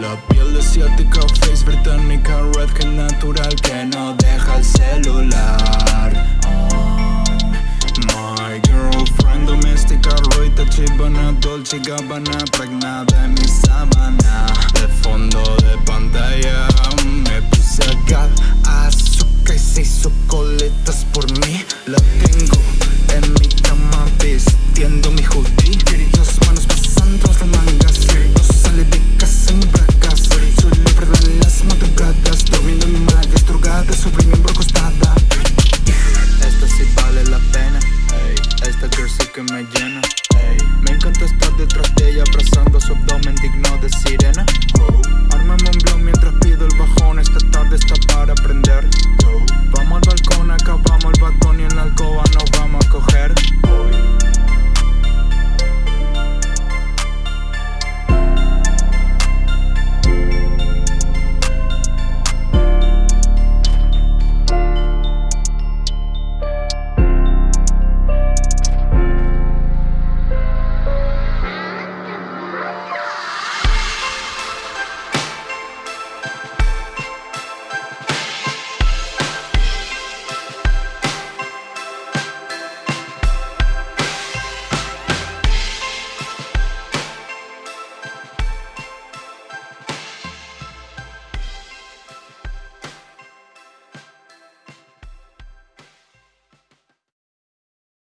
La piel asiática, face británica, redhead natural que no deja el celular oh. My girlfriend doméstica, Roita Chibana, Dolce Gabbana, pregnada en mi sábana De fondo de pantalla me puse a azúcar y se hizo coletas por mí que me llena. Me encanta estar detrás de ella Abrazando su abdomen digno de